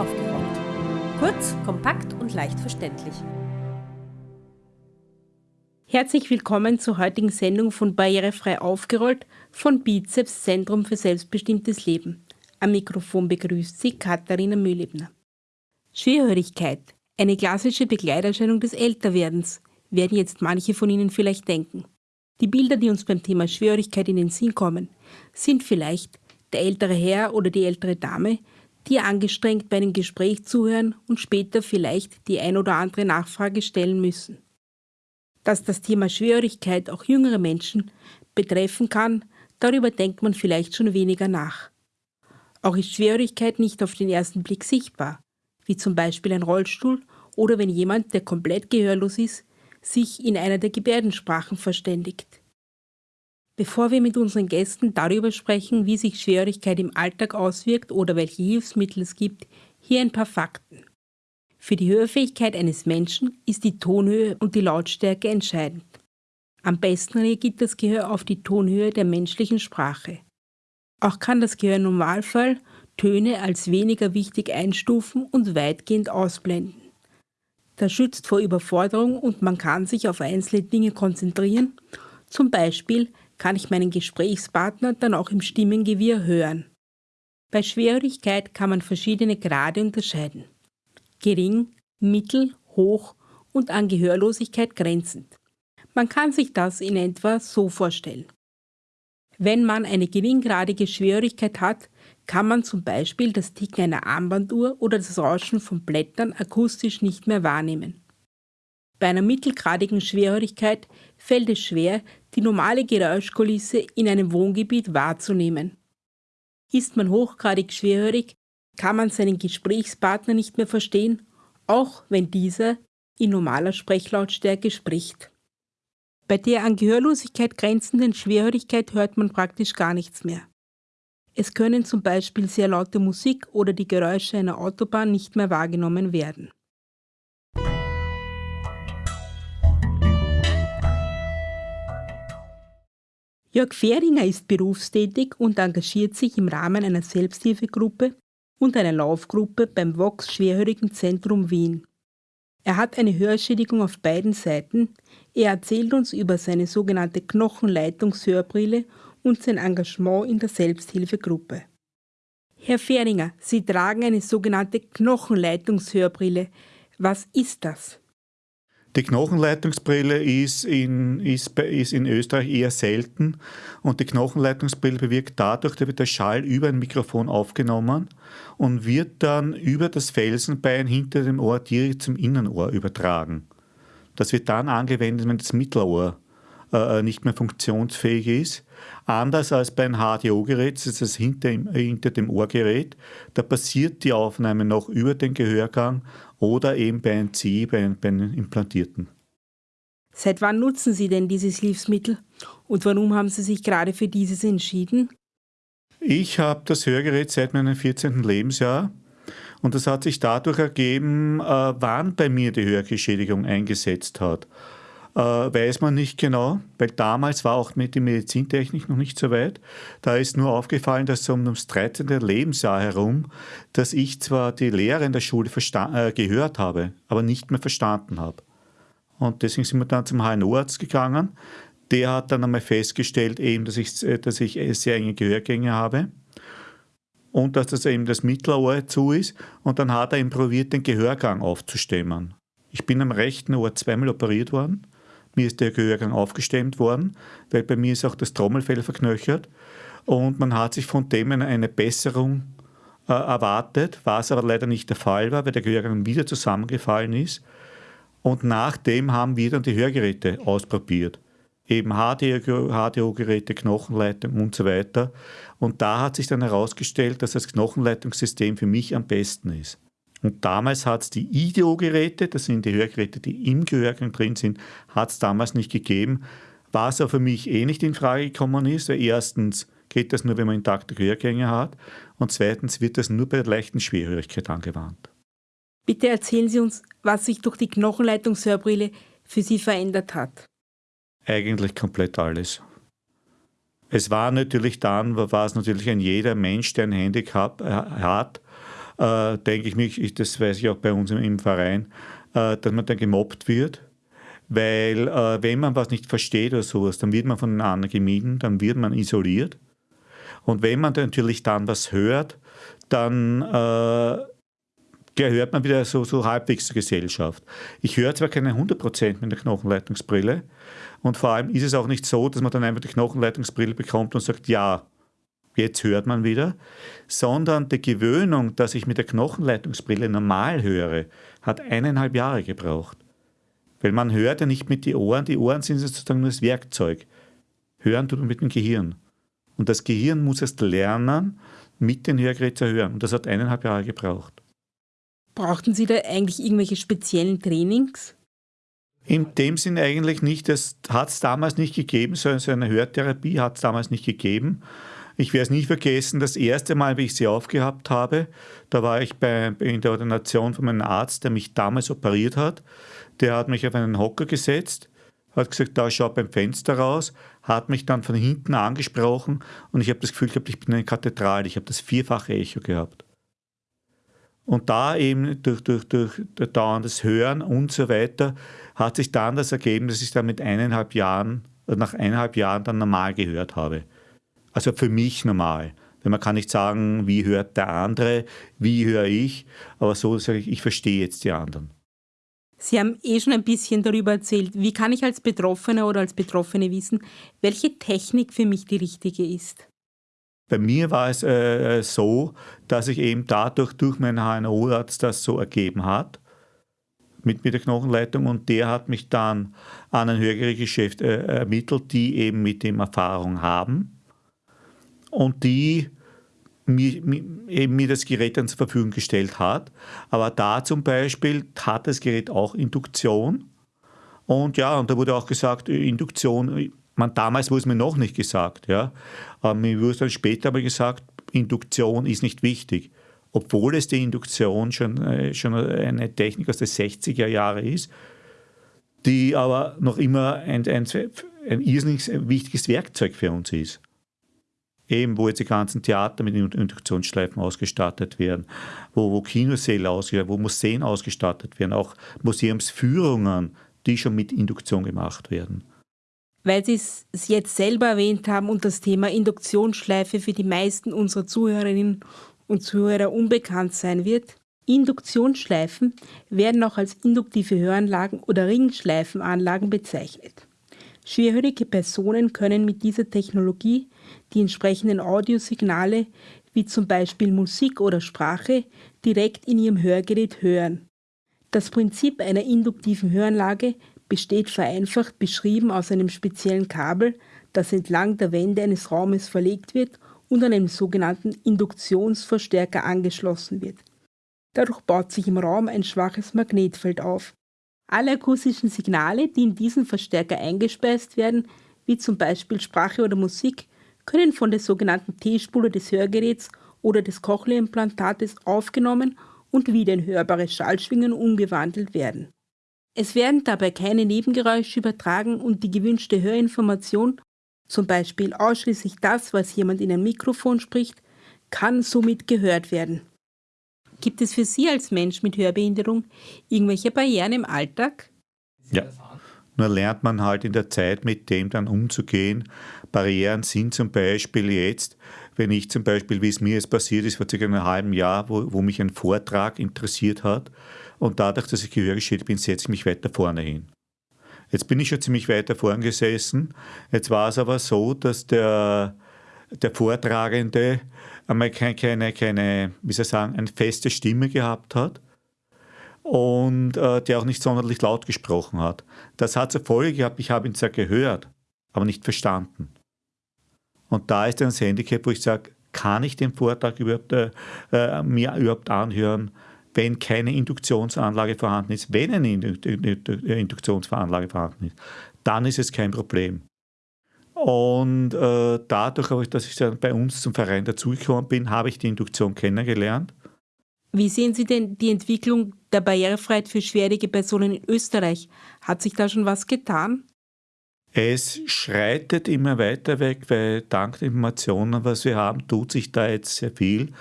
aufgerollt. Kurz, kompakt und leicht verständlich. Herzlich willkommen zur heutigen Sendung von Barrierefrei aufgerollt von Bizeps Zentrum für selbstbestimmtes Leben. Am Mikrofon begrüßt Sie Katharina Mühlebner. Schwerhörigkeit, eine klassische Begleiterscheinung des Älterwerdens, werden jetzt manche von Ihnen vielleicht denken. Die Bilder, die uns beim Thema Schwerhörigkeit in den Sinn kommen, sind vielleicht der ältere Herr oder die ältere Dame, die angestrengt bei einem Gespräch zuhören und später vielleicht die ein oder andere Nachfrage stellen müssen. Dass das Thema Schwerhörigkeit auch jüngere Menschen betreffen kann, darüber denkt man vielleicht schon weniger nach. Auch ist Schwerhörigkeit nicht auf den ersten Blick sichtbar, wie zum Beispiel ein Rollstuhl oder wenn jemand, der komplett gehörlos ist, sich in einer der Gebärdensprachen verständigt. Bevor wir mit unseren Gästen darüber sprechen, wie sich Schwerhörigkeit im Alltag auswirkt oder welche Hilfsmittel es gibt, hier ein paar Fakten. Für die Hörfähigkeit eines Menschen ist die Tonhöhe und die Lautstärke entscheidend. Am besten reagiert das Gehör auf die Tonhöhe der menschlichen Sprache. Auch kann das Gehör im Normalfall Töne als weniger wichtig einstufen und weitgehend ausblenden. Das schützt vor Überforderung und man kann sich auf einzelne Dinge konzentrieren. Zum Beispiel kann ich meinen Gesprächspartner dann auch im Stimmengewirr hören. Bei Schwierigkeit kann man verschiedene Grade unterscheiden. Gering, mittel, hoch und an Gehörlosigkeit grenzend. Man kann sich das in etwa so vorstellen. Wenn man eine geringgradige Schwierigkeit hat, kann man zum Beispiel das Ticken einer Armbanduhr oder das Rauschen von Blättern akustisch nicht mehr wahrnehmen. Bei einer mittelgradigen Schwerhörigkeit fällt es schwer, die normale Geräuschkulisse in einem Wohngebiet wahrzunehmen. Ist man hochgradig schwerhörig, kann man seinen Gesprächspartner nicht mehr verstehen, auch wenn dieser in normaler Sprechlautstärke spricht. Bei der an Gehörlosigkeit grenzenden Schwerhörigkeit hört man praktisch gar nichts mehr. Es können zum Beispiel sehr laute Musik oder die Geräusche einer Autobahn nicht mehr wahrgenommen werden. Jörg Fehringer ist berufstätig und engagiert sich im Rahmen einer Selbsthilfegruppe und einer Laufgruppe beim Vox Schwerhörigenzentrum Wien. Er hat eine Hörschädigung auf beiden Seiten. Er erzählt uns über seine sogenannte Knochenleitungshörbrille und sein Engagement in der Selbsthilfegruppe. Herr Fehringer, Sie tragen eine sogenannte Knochenleitungshörbrille. Was ist das? Die Knochenleitungsbrille ist in, ist, ist in Österreich eher selten und die Knochenleitungsbrille bewirkt dadurch, da wird der Schall über ein Mikrofon aufgenommen und wird dann über das Felsenbein hinter dem Ohr direkt zum Innenohr übertragen. Das wird dann angewendet, wenn das Mittelohr äh, nicht mehr funktionsfähig ist. Anders als bei einem HDO-Gerät, das ist das hinter, hinter dem Ohrgerät, da passiert die Aufnahme noch über den Gehörgang oder eben bei einem CI, bei, bei einem Implantierten. Seit wann nutzen Sie denn dieses Hilfsmittel und warum haben Sie sich gerade für dieses entschieden? Ich habe das Hörgerät seit meinem 14. Lebensjahr und das hat sich dadurch ergeben, äh, wann bei mir die Hörgeschädigung eingesetzt hat äh, weiß man nicht genau, weil damals war auch mit der Medizintechnik noch nicht so weit. Da ist nur aufgefallen, dass um das 13. Lebensjahr herum, dass ich zwar die Lehre in der Schule äh, gehört habe, aber nicht mehr verstanden habe. Und deswegen sind wir dann zum HNO-Arzt gegangen. Der hat dann einmal festgestellt, eben, dass, ich, äh, dass ich sehr enge Gehörgänge habe und dass das eben das Mittelohr zu ist. Und dann hat er eben probiert, den Gehörgang aufzustemmen. Ich bin am rechten Ohr zweimal operiert worden mir ist der Gehörgang aufgestemmt worden, weil bei mir ist auch das Trommelfell verknöchert. Und man hat sich von dem eine Besserung äh, erwartet, was aber leider nicht der Fall war, weil der Gehörgang wieder zusammengefallen ist. Und nachdem haben wir dann die Hörgeräte ausprobiert. Eben HDO-Geräte, Knochenleitung und so weiter. Und da hat sich dann herausgestellt, dass das Knochenleitungssystem für mich am besten ist. Und damals hat es die IDEO-Geräte, das sind die Hörgeräte, die im Gehörgang drin sind, hat es damals nicht gegeben. Was auch für mich eh nicht in Frage gekommen ist, weil erstens geht das nur, wenn man intakte Gehörgänge hat und zweitens wird das nur bei der leichten Schwerhörigkeit angewandt. Bitte erzählen Sie uns, was sich durch die Knochenleitungshörbrille für Sie verändert hat. Eigentlich komplett alles. Es war natürlich dann, war es natürlich ein jeder Mensch, der ein Handicap äh, hat, äh, denke ich mich, das weiß ich auch bei uns im, Verein, äh, dass man dann gemobbt wird. Weil äh, wenn man was nicht versteht oder sowas, dann wird man von den anderen gemieden, dann wird man isoliert. Und wenn man natürlich dann was hört, dann äh, gehört man wieder so, so halbwegs zur Gesellschaft. Ich höre zwar keine 100% mit der Knochenleitungsbrille und vor allem ist es auch nicht so, dass man dann einfach die Knochenleitungsbrille bekommt und sagt, ja, jetzt hört man wieder, sondern die Gewöhnung, dass ich mit der Knochenleitungsbrille normal höre, hat eineinhalb Jahre gebraucht. Weil man hört ja nicht mit den Ohren, die Ohren sind sozusagen nur das Werkzeug. Hören tut man mit dem Gehirn. Und das Gehirn muss erst lernen, mit den Hörgeräten zu hören. Und das hat eineinhalb Jahre gebraucht. Brauchten Sie da eigentlich irgendwelche speziellen Trainings? In dem Sinn eigentlich nicht. Das hat es damals nicht gegeben. So eine Hörtherapie hat es damals nicht gegeben. Ich werde es nie vergessen, das erste Mal, wie ich sie aufgehabt habe, da war ich bei, in der Ordination von meinem Arzt, der mich damals operiert hat. Der hat mich auf einen Hocker gesetzt, hat gesagt, da schau beim Fenster raus, hat mich dann von hinten angesprochen und ich habe das Gefühl gehabt, ich bin eine Kathedrale. Ich habe das vierfache Echo gehabt. Und da eben durch, durch, durch dauerndes Hören und so weiter hat sich dann das ergeben, dass ich dann mit eineinhalb Jahren, nach eineinhalb Jahren dann normal gehört habe. Also für mich normal. Denn man kann nicht sagen, wie hört der andere, wie höre ich, aber so sage ich, ich verstehe jetzt die anderen. Sie haben eh schon ein bisschen darüber erzählt. Wie kann ich als Betroffener oder als Betroffene wissen, welche Technik für mich die richtige ist? Bei mir war es äh, so, dass ich eben dadurch durch meinen HNO-Arzt das so ergeben hat, mit, mit der Knochenleitung. Und der hat mich dann an ein Hörgerätgeschäft äh, ermittelt, die eben mit dem Erfahrung haben und die mir, mir, mir das Gerät dann zur Verfügung gestellt hat. Aber da zum Beispiel hat das Gerät auch Induktion. Und ja, und da wurde auch gesagt, Induktion man, damals wurde es mir noch nicht gesagt. Ja. Aber mir wurde dann später aber gesagt, Induktion ist nicht wichtig. Obwohl es die Induktion schon, äh, schon eine Technik aus den 60er Jahren ist, die aber noch immer ein, ein, ein irrsinnig wichtiges Werkzeug für uns ist. Eben, wo jetzt die ganzen Theater mit Induktionsschleifen ausgestattet werden, wo, wo Kinosäle ausgestattet werden, wo Museen ausgestattet werden, auch Museumsführungen, die schon mit Induktion gemacht werden weil Sie es jetzt selber erwähnt haben und das Thema Induktionsschleife für die meisten unserer Zuhörerinnen und Zuhörer unbekannt sein wird. Induktionsschleifen werden auch als induktive Höranlagen oder Ringschleifenanlagen bezeichnet. Schwerhörige Personen können mit dieser Technologie die entsprechenden Audiosignale wie zum Beispiel Musik oder Sprache direkt in ihrem Hörgerät hören. Das Prinzip einer induktiven Höranlage besteht vereinfacht beschrieben aus einem speziellen Kabel, das entlang der Wände eines Raumes verlegt wird und an einem sogenannten Induktionsverstärker angeschlossen wird. Dadurch baut sich im Raum ein schwaches Magnetfeld auf. Alle akustischen Signale, die in diesen Verstärker eingespeist werden, wie zum Beispiel Sprache oder Musik, können von der sogenannten T-Spule des Hörgeräts oder des Cochlea-Implantates aufgenommen und wieder in hörbare Schallschwingen umgewandelt werden. Es werden dabei keine Nebengeräusche übertragen und die gewünschte Hörinformation, zum Beispiel ausschließlich das, was jemand in ein Mikrofon spricht, kann somit gehört werden. Gibt es für Sie als Mensch mit Hörbehinderung irgendwelche Barrieren im Alltag? Ja, nur lernt man halt in der Zeit mit dem dann umzugehen. Barrieren sind zum Beispiel jetzt, wenn ich zum Beispiel, wie es mir jetzt passiert ist, vor circa einem halben Jahr, wo, wo mich ein Vortrag interessiert hat, und dadurch, dass ich gehörgeschädigt bin, setze ich mich weiter vorne hin. Jetzt bin ich schon ziemlich weiter vorn gesessen. Jetzt war es aber so, dass der, der Vortragende einmal keine, keine, keine, wie soll ich sagen, eine feste Stimme gehabt hat und äh, der auch nicht sonderlich laut gesprochen hat. Das hat zur Folge gehabt, ich habe ihn zwar gehört, aber nicht verstanden. Und da ist dann das Handicap, wo ich sage, kann ich den Vortrag überhaupt, äh, äh mir überhaupt anhören? wenn keine Induktionsanlage vorhanden ist. Wenn eine Induktionsanlage vorhanden ist, dann ist es kein Problem. Und äh, dadurch, dass ich dann bei uns zum Verein dazugekommen bin, habe ich die Induktion kennengelernt. Wie sehen Sie denn die Entwicklung der Barrierefreiheit für schwerige Personen in Österreich? Hat sich da schon was getan? Es schreitet immer weiter weg, weil dank der Informationen, was wir haben, tut sich da jetzt sehr viel.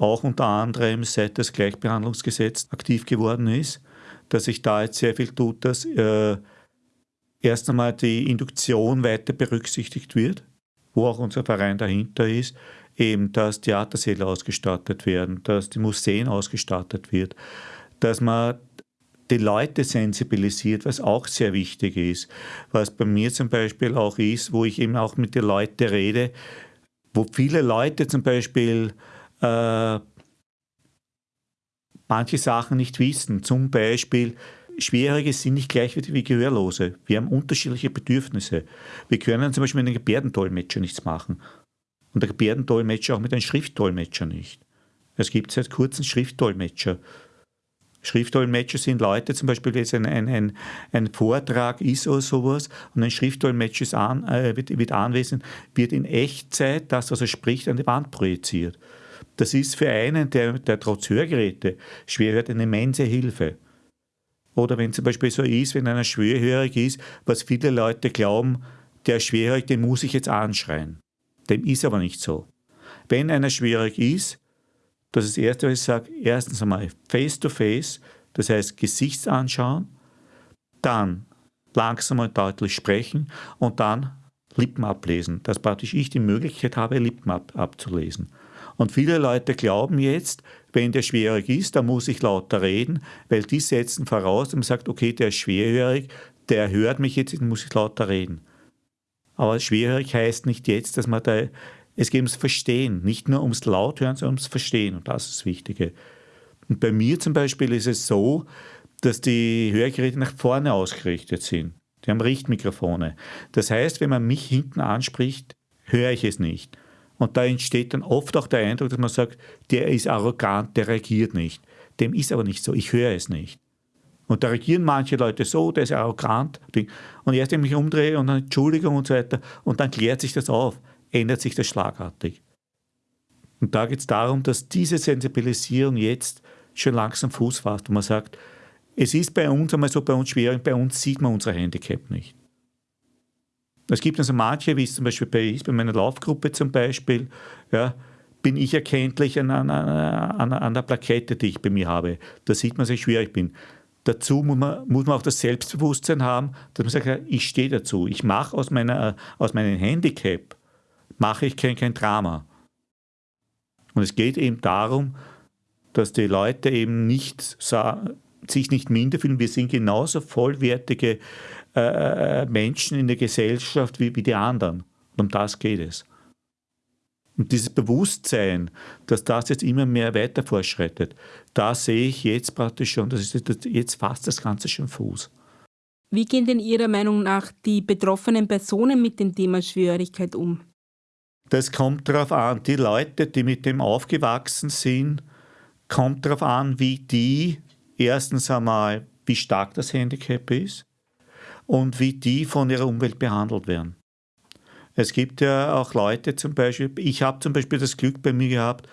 auch unter anderem seit das Gleichbehandlungsgesetz aktiv geworden ist, dass sich da jetzt sehr viel tut, dass äh, erst einmal die Induktion weiter berücksichtigt wird, wo auch unser Verein dahinter ist, eben, dass Theatersäle ausgestattet werden, dass die Museen ausgestattet wird, dass man die Leute sensibilisiert, was auch sehr wichtig ist. Was bei mir zum Beispiel auch ist, wo ich eben auch mit den Leuten rede, wo viele Leute zum Beispiel äh, manche Sachen nicht wissen. Zum Beispiel, Schwierige sind nicht gleich wie Gehörlose. Wir haben unterschiedliche Bedürfnisse. Wir können zum Beispiel mit einem Gebärdendolmetscher nichts machen. Und der Gebärdendolmetscher auch mit einem Schriftdolmetscher nicht. Es gibt seit kurzem Schriftdolmetscher. Schriftdolmetscher sind Leute, zum Beispiel, wenn es ein, ein, ein, ein, Vortrag ist oder sowas und ein Schriftdolmetscher ist an, äh, wird, wird anwesend, wird in Echtzeit das, was er spricht, an die Wand projiziert. Das ist für einen, der, der trotz Hörgeräte schwer hört, eine immense Hilfe. Oder wenn zum Beispiel so ist, wenn einer schwerhörig ist, was viele Leute glauben, der schwerhörig, den muss ich jetzt anschreien. Dem ist aber nicht so. Wenn einer schwierig ist, das ist das Erste, was ich sage, erstens einmal face-to-face, das heißt Gesichts anschauen, dann langsam und deutlich sprechen und dann Lippen ablesen, dass praktisch ich die Möglichkeit habe, Lippen ab, abzulesen. Und viele Leute glauben jetzt, wenn der schwierig ist, dann muss ich lauter reden, weil die setzen voraus, man sagt, okay, der ist schwerhörig, der hört mich jetzt, dann muss ich lauter reden. Aber schwerhörig heißt nicht jetzt, dass man da, es geht ums Verstehen, nicht nur ums Lauthören, sondern ums Verstehen und das ist das Wichtige. Und bei mir zum Beispiel ist es so, dass die Hörgeräte nach vorne ausgerichtet sind. Die haben Richtmikrofone. Das heißt, wenn man mich hinten anspricht, höre ich es nicht. Und da entsteht dann oft auch der Eindruck, dass man sagt, der ist arrogant, der reagiert nicht. Dem ist aber nicht so, ich höre es nicht. Und da reagieren manche Leute so, der ist arrogant. Und erst wenn ich mich umdrehe und dann Entschuldigung und so weiter, und dann klärt sich das auf, ändert sich das schlagartig. Und da geht es darum, dass diese Sensibilisierung jetzt schon langsam Fuß fasst und man sagt, es ist bei uns einmal so bei uns schwierig, bei uns sieht man unser Handicap nicht. Es gibt also manche, wie es zum Beispiel bei, bei meiner Laufgruppe zum Beispiel, ja, bin ich erkenntlich an, an, an, an, der Plakette, die ich bei mir habe. Da sieht man, dass ich schwierig bin. Dazu muss man, muss man auch das Selbstbewusstsein haben, dass man sagt, ich stehe dazu. Ich mache aus, aus meinem Handicap, mache ich kein, kein Drama. Und es geht eben darum, dass die Leute eben nicht sich nicht minder fühlen. Wir sind genauso vollwertige äh, Menschen in der Gesellschaft wie, wie die anderen. Und um das geht es. Und dieses Bewusstsein, dass das jetzt immer mehr weiter fortschreitet, da sehe ich jetzt praktisch schon, das ist jetzt fast das Ganze schon Fuß. Wie gehen denn Ihrer Meinung nach die betroffenen Personen mit dem Thema Schwierigkeit um? Das kommt darauf an, die Leute, die mit dem aufgewachsen sind, kommt darauf an, wie die erstens einmal, wie stark das Handicap ist und wie die von ihrer Umwelt behandelt werden. Es gibt ja auch Leute zum Beispiel, ich habe zum Beispiel das Glück bei mir gehabt,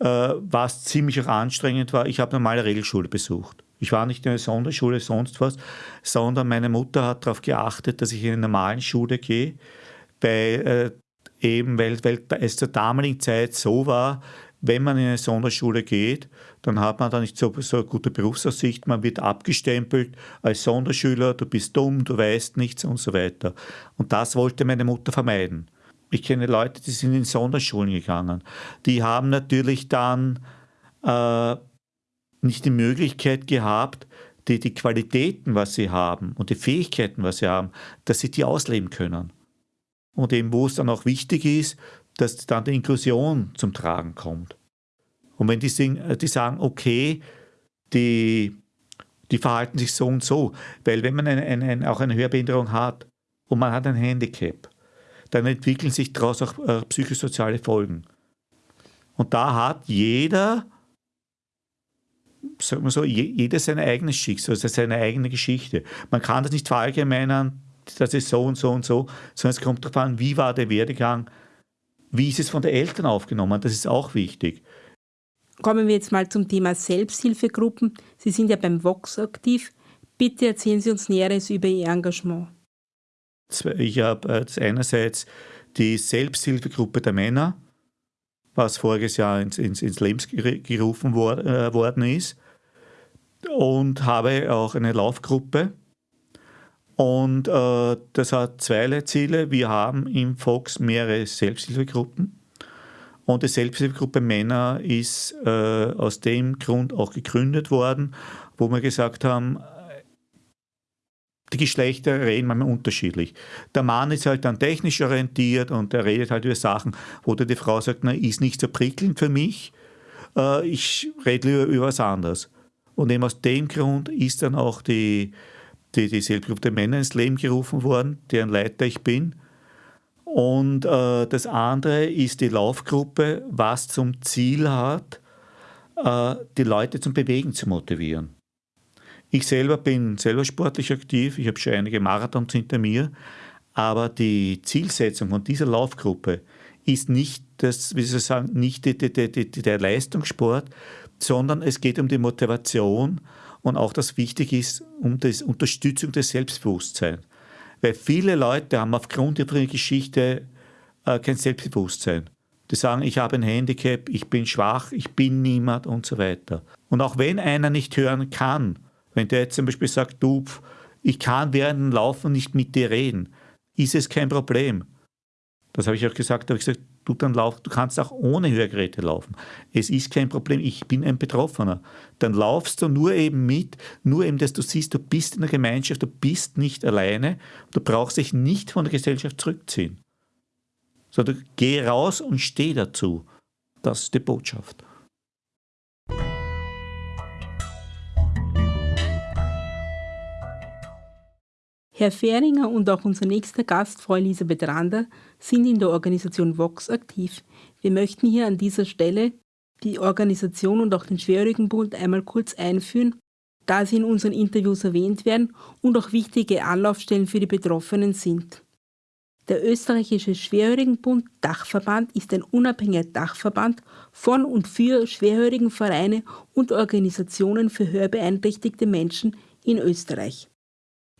äh, was ziemlich auch anstrengend war, ich habe normale Regelschule besucht. Ich war nicht in einer Sonderschule, sonst was, sondern meine Mutter hat darauf geachtet, dass ich in eine normale Schule gehe, weil, äh, eben weil, weil es zur damaligen Zeit so war, wenn man in eine Sonderschule geht, dann hat man da nicht so, so eine gute Berufsaussicht, man wird abgestempelt als Sonderschüler, du bist dumm, du weißt nichts und so weiter. Und das wollte meine Mutter vermeiden. Ich kenne Leute, die sind in Sonderschulen gegangen. Die haben natürlich dann äh, nicht die Möglichkeit gehabt, die, die Qualitäten, was sie haben und die Fähigkeiten, was sie haben, dass sie die ausleben können. Und eben, wo es dann auch wichtig ist, dass dann die Inklusion zum Tragen kommt. Und wenn die, äh, die sagen, okay, die, die verhalten sich so und so, weil wenn man eine, eine, auch eine Hörbehinderung hat und man hat ein Handicap, dann entwickeln sich daraus auch äh, psychosoziale Folgen. Und da hat jeder, sagen wir so, jeder sein eigenes Schicksal, also seine eigene Geschichte. Man kann das nicht verallgemeinern, das ist so und so und so, sondern es kommt darauf an, wie war der Werdegang, wie ist es von den Eltern aufgenommen? Das ist auch wichtig. Kommen wir jetzt mal zum Thema Selbsthilfegruppen. Sie sind ja beim Vox aktiv. Bitte erzählen Sie uns Näheres über Ihr Engagement. Ich habe äh, einerseits die Selbsthilfegruppe der Männer was voriges Jahr ins, ins, ins Leben gerufen wor äh, worden ist. Und habe auch eine Laufgruppe. Und äh, das hat zwei Ziele. Wir haben im Fox mehrere Selbsthilfegruppen. Und die Selbsthilfegruppe Männer ist äh, aus dem Grund auch gegründet worden, wo wir gesagt haben, die Geschlechter reden manchmal unterschiedlich. Der Mann ist halt dann technisch orientiert und er redet halt über Sachen, wo die Frau sagt, na, ist nicht so prickelnd für mich, äh, ich rede lieber über was anderes. Und eben aus dem Grund ist dann auch die, die, die Selbstgruppe der Männer ins Leben gerufen worden, deren Leiter ich bin. Und äh, das andere ist die Laufgruppe, was zum Ziel hat, äh, die Leute zum Bewegen zu motivieren. Ich selber bin selber sportlich aktiv, ich habe schon einige Marathons hinter mir, aber die Zielsetzung von dieser Laufgruppe ist nicht, das, wie soll ich sagen, nicht die, die, die, der Leistungssport, sondern es geht um die Motivation und auch das wichtig ist, um die Unterstützung des Selbstbewusstseins. Weil viele Leute haben aufgrund ihrer Geschichte äh, kein Selbstbewusstsein. Die sagen, ich habe ein Handicap, ich bin schwach, ich bin niemand und so weiter. Und auch wenn einer nicht hören kann, wenn der jetzt zum Beispiel sagt, du, ich kann während dem Laufen nicht mit dir reden, ist es kein Problem. Das habe ich auch gesagt, da habe ich gesagt, du dann lauf, du kannst auch ohne Hörgeräte laufen. Es ist kein Problem, ich bin ein Betroffener. Dann laufst du nur eben mit, nur eben, dass du siehst, du bist in der Gemeinschaft, du bist nicht alleine, du brauchst dich nicht von der Gesellschaft zurückziehen. Sondern geh raus und steh dazu. Das ist die Botschaft. Herr Fähringer und auch unser nächster Gast, Frau Elisabeth Rander, sind in der Organisation Vox aktiv. Wir möchten hier an dieser Stelle die Organisation und auch den Schwerhörigenbund einmal kurz einführen, da sie in unseren Interviews erwähnt werden und auch wichtige Anlaufstellen für die Betroffenen sind. Der österreichische Schwerhörigenbund Dachverband ist ein unabhängiger Dachverband von und für Schwerhörigenvereine und Organisationen für hörbeeinträchtigte Menschen in Österreich.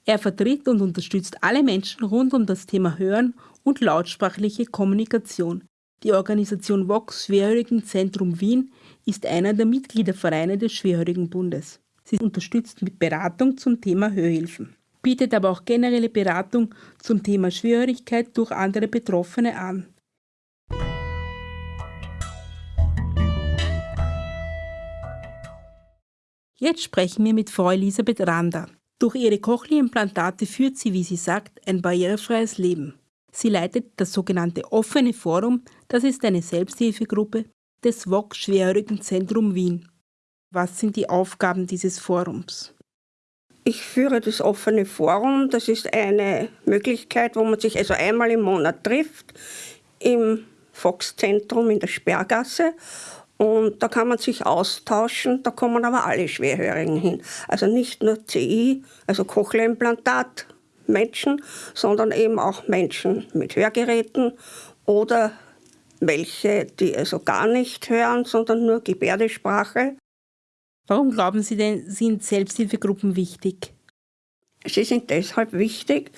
Er vertritt und unterstützt alle Menschen rund um das Thema Hören und lautsprachliche Kommunikation. Die Organisation Vox Schwerhörigenzentrum Wien ist einer der Mitgliedervereine des Schwerhörigenbundes. Sie unterstützt mit Beratung zum Thema Hörhilfen, bietet aber auch generelle Beratung zum Thema Schwerhörigkeit durch andere Betroffene an. Jetzt sprechen wir mit Frau Elisabeth Rander. Durch ihre Cochlea-Implantate führt sie, wie sie sagt, ein barrierefreies Leben. Sie leitet das sogenannte Offene Forum, das ist eine Selbsthilfegruppe des VOG Schwerhörigenzentrum Wien. Was sind die Aufgaben dieses Forums? Ich führe das offene Forum. Das ist eine Möglichkeit, wo man sich also einmal im Monat trifft im Fox-Zentrum in der Sperrgasse und da kann man sich austauschen, da kommen aber alle Schwerhörigen hin. Also nicht nur CI, also Cochlea-Implantat Menschen, sondern eben auch Menschen mit Hörgeräten oder welche, die also gar nicht hören, sondern nur Gebärdesprache. Warum glauben Sie denn, sind Selbsthilfegruppen wichtig? Sie sind deshalb wichtig,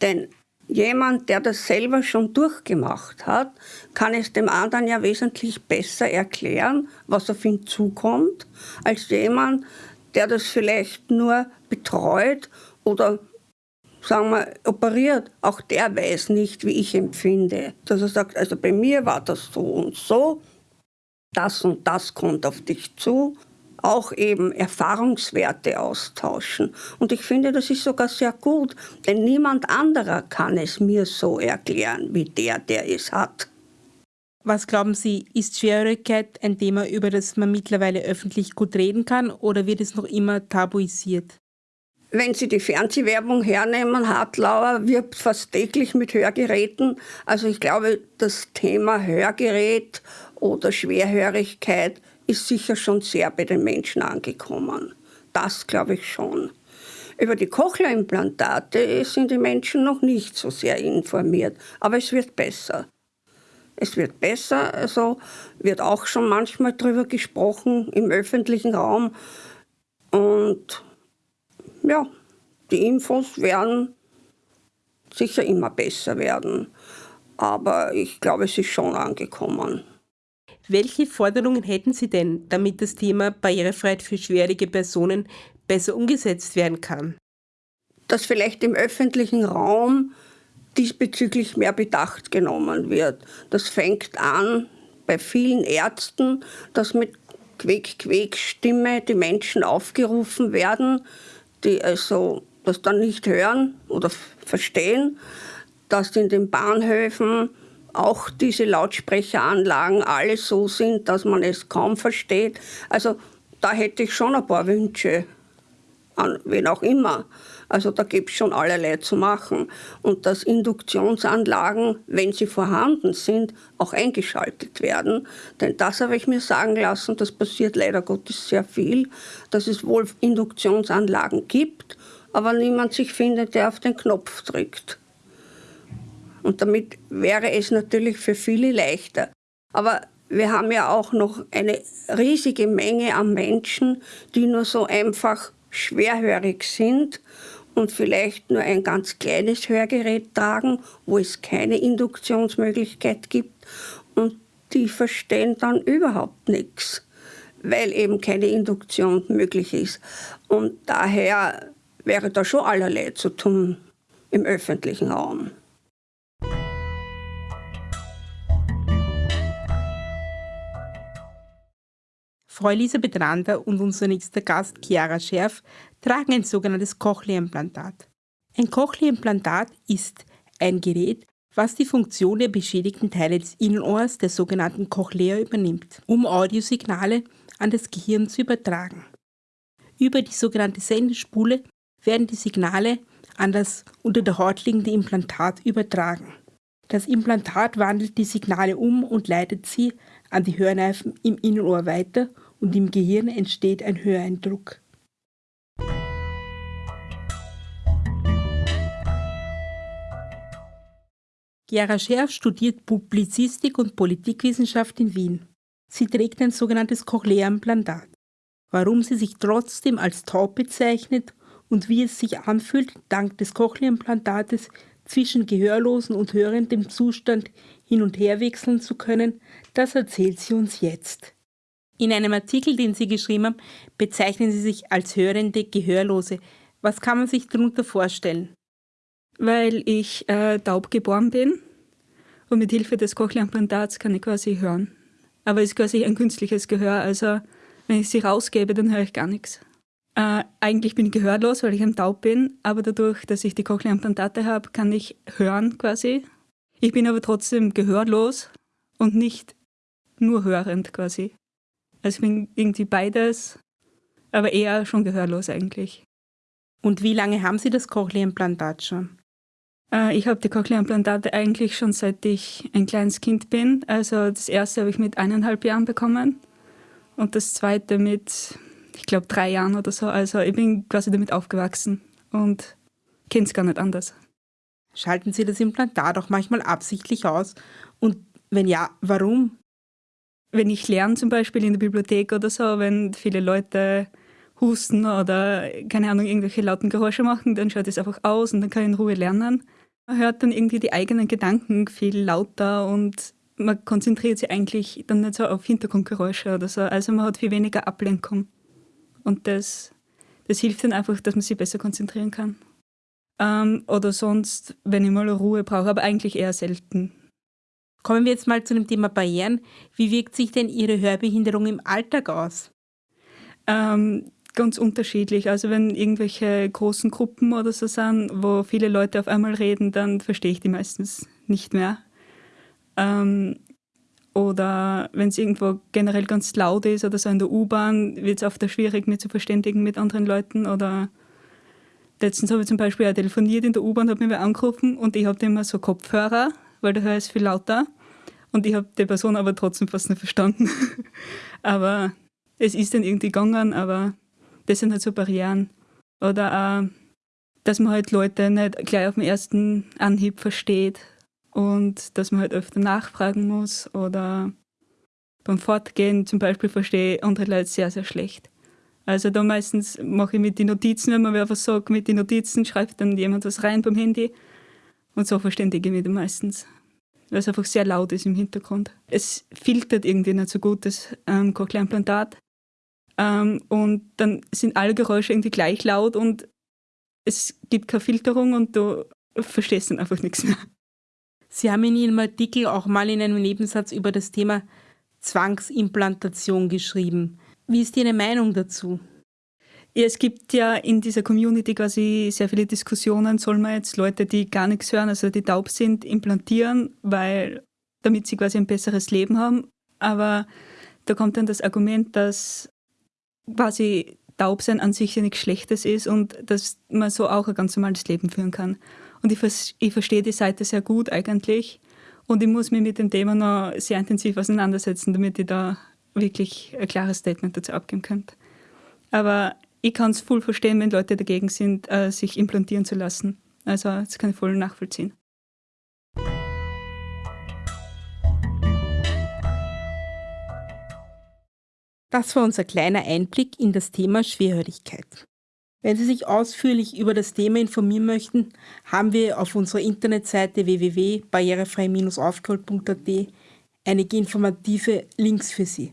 denn jemand, der das selber schon durchgemacht hat, kann es dem anderen ja wesentlich besser erklären, was auf ihn zukommt, als jemand, der das vielleicht nur betreut oder sagen wir, operiert, auch der weiß nicht, wie ich empfinde. Dass er sagt, also bei mir war das so und so, das und das kommt auf dich zu auch eben Erfahrungswerte austauschen. Und ich finde, das ist sogar sehr gut, denn niemand anderer kann es mir so erklären wie der, der es hat. Was glauben Sie, ist Schwerhörigkeit ein Thema, über das man mittlerweile öffentlich gut reden kann oder wird es noch immer tabuisiert? Wenn Sie die Fernsehwerbung hernehmen, Hartlauer wirbt fast täglich mit Hörgeräten. Also ich glaube, das Thema Hörgerät oder Schwerhörigkeit ist sicher schon sehr bei den Menschen angekommen. Das glaube ich schon. Über die Cochlea-Implantate sind die Menschen noch nicht so sehr informiert, aber es wird besser. Es wird besser, also wird auch schon manchmal darüber gesprochen im öffentlichen Raum. Und ja, die Infos werden sicher immer besser werden. Aber ich glaube, es ist schon angekommen. Welche Forderungen hätten Sie denn, damit das Thema Barrierefreiheit für schwerige Personen besser umgesetzt werden kann? Dass vielleicht im öffentlichen Raum diesbezüglich mehr Bedacht genommen wird. Das fängt an bei vielen Ärzten, dass mit Quäk-Quäk-Stimme die Menschen aufgerufen werden, die also das dann nicht hören oder verstehen, dass in den Bahnhöfen auch diese Lautsprecheranlagen alle so sind, dass man es kaum versteht. Also da hätte ich schon ein paar Wünsche, an wen auch immer. Also da gibt es schon allerlei zu machen. Und dass Induktionsanlagen, wenn sie vorhanden sind, auch eingeschaltet werden. Denn das habe ich mir sagen lassen, das passiert leider Gottes sehr viel, dass es wohl Induktionsanlagen gibt, aber niemand sich findet, der auf den Knopf drückt. Und damit wäre es natürlich für viele leichter. Aber wir haben ja auch noch eine riesige Menge an Menschen, die nur so einfach schwerhörig sind und vielleicht nur ein ganz kleines Hörgerät tragen, wo es keine Induktionsmöglichkeit gibt. Und die verstehen dann überhaupt nichts, weil eben keine Induktion möglich ist. Und daher wäre da schon allerlei zu tun im öffentlichen Raum. Frau Elisabeth Rander und unser nächster Gast Chiara Scherf tragen ein sogenanntes Cochlea-Implantat. Ein Cochlea-Implantat ist ein Gerät, was die Funktion der beschädigten Teile des Innenohrs, der sogenannten Cochlea, übernimmt, um Audiosignale an das Gehirn zu übertragen. Über die sogenannte Sendespule werden die Signale an das unter der Haut liegende Implantat übertragen. Das Implantat wandelt die Signale um und leitet sie an die Hörnerven im Innenohr weiter und im Gehirn entsteht ein Höreindruck. Gera Scherf studiert Publizistik und Politikwissenschaft in Wien. Sie trägt ein sogenanntes Cochlea-Implantat. Warum sie sich trotzdem als taub bezeichnet und wie es sich anfühlt, dank des Cochlea-Implantates zwischen gehörlosen und hörendem Zustand hin und her wechseln zu können, das erzählt sie uns jetzt. In einem Artikel, den Sie geschrieben haben, bezeichnen Sie sich als hörende Gehörlose. Was kann man sich darunter vorstellen? Weil ich äh, taub geboren bin und mit Hilfe des Cochlea-Implantats kann ich quasi hören. Aber es ist quasi ein künstliches Gehör, also wenn ich sie rausgebe, dann höre ich gar nichts. Äh, eigentlich bin ich gehörlos, weil ich ein Taub bin, aber dadurch, dass ich die Cochlea-Implantate habe, kann ich hören quasi. Ich bin aber trotzdem gehörlos und nicht nur hörend quasi. Also ich bin irgendwie beides, aber eher schon gehörlos eigentlich. Und wie lange haben Sie das Cochlea-Implantat schon? Äh, ich habe die Cochlea-Implantate eigentlich schon seit ich ein kleines Kind bin. Also das erste habe ich mit eineinhalb Jahren bekommen und das zweite mit, ich glaube, drei Jahren oder so. Also ich bin quasi damit aufgewachsen und kenne es gar nicht anders. Schalten Sie das Implantat auch manchmal absichtlich aus? Und wenn ja, warum? Wenn ich lerne zum Beispiel in der Bibliothek oder so, wenn viele Leute husten oder keine Ahnung, irgendwelche lauten Geräusche machen, dann schaut es einfach aus und dann kann ich in Ruhe lernen. Man hört dann irgendwie die eigenen Gedanken viel lauter und man konzentriert sich eigentlich dann nicht so auf Hintergrundgeräusche oder so. Also man hat viel weniger Ablenkung. Und das, das hilft dann einfach, dass man sich besser konzentrieren kann. Ähm, oder sonst, wenn ich mal Ruhe brauche, aber eigentlich eher selten. Kommen wir jetzt mal zu dem Thema Barrieren. Wie wirkt sich denn Ihre Hörbehinderung im Alltag aus? Ähm, ganz unterschiedlich. Also wenn irgendwelche großen Gruppen oder so sind, wo viele Leute auf einmal reden, dann verstehe ich die meistens nicht mehr. Ähm, oder wenn es irgendwo generell ganz laut ist oder so in der U-Bahn, wird es oft schwierig, mich zu verständigen mit anderen Leuten. Oder letztens habe ich zum Beispiel auch telefoniert in der U-Bahn, habe mich angerufen und ich habe immer so Kopfhörer weil der Hör ist viel lauter. Und ich habe die Person aber trotzdem fast nicht verstanden. aber es ist dann irgendwie gegangen, aber das sind halt so Barrieren. Oder auch, dass man halt Leute nicht gleich auf den ersten Anhieb versteht und dass man halt öfter nachfragen muss oder beim Fortgehen zum Beispiel verstehe ich andere Leute sehr, sehr schlecht. Also da meistens mache ich mit den Notizen, wenn man was sagt, mit den Notizen schreibt dann jemand was rein beim Handy und so verständige ich mich dann meistens. Weil es einfach sehr laut ist im Hintergrund. Es filtert irgendwie nicht so gut, das ähm, Cochlea-Implantat. Ähm, und dann sind alle Geräusche irgendwie gleich laut und es gibt keine Filterung und du verstehst dann einfach nichts mehr. Sie haben in Ihrem Artikel auch mal in einem Nebensatz über das Thema Zwangsimplantation geschrieben. Wie ist Ihre Meinung dazu? Ja, es gibt ja in dieser Community quasi sehr viele Diskussionen, soll man jetzt Leute, die gar nichts hören, also die taub sind, implantieren, weil damit sie quasi ein besseres Leben haben. Aber da kommt dann das Argument, dass quasi taub sein an sich ja nichts Schlechtes ist und dass man so auch ein ganz normales Leben führen kann. Und ich, ich verstehe die Seite sehr gut eigentlich. Und ich muss mich mit dem Thema noch sehr intensiv auseinandersetzen, damit ich da wirklich ein klares Statement dazu abgeben könnte. Aber ich kann es voll verstehen, wenn Leute dagegen sind, äh, sich implantieren zu lassen. Also das kann ich voll nachvollziehen. Das war unser kleiner Einblick in das Thema Schwerhörigkeit. Wenn Sie sich ausführlich über das Thema informieren möchten, haben wir auf unserer Internetseite www.barrierefrei-aufgerollt.at einige informative Links für Sie.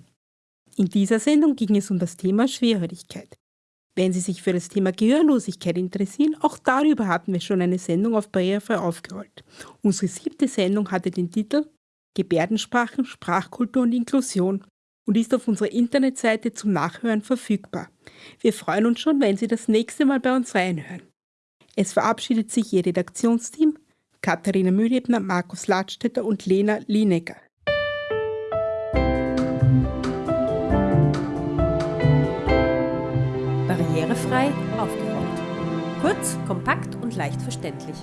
In dieser Sendung ging es um das Thema Schwerhörigkeit. Wenn Sie sich für das Thema Gehörlosigkeit interessieren, auch darüber hatten wir schon eine Sendung auf Barrierefrei aufgerollt. Unsere siebte Sendung hatte den Titel Gebärdensprachen, Sprachkultur und Inklusion und ist auf unserer Internetseite zum Nachhören verfügbar. Wir freuen uns schon, wenn Sie das nächste Mal bei uns reinhören. Es verabschiedet sich Ihr Redaktionsteam Katharina Mühlebner, Markus Ladstätter und Lena Linecker. Aufgeräumt. Kurz, kompakt und leicht verständlich.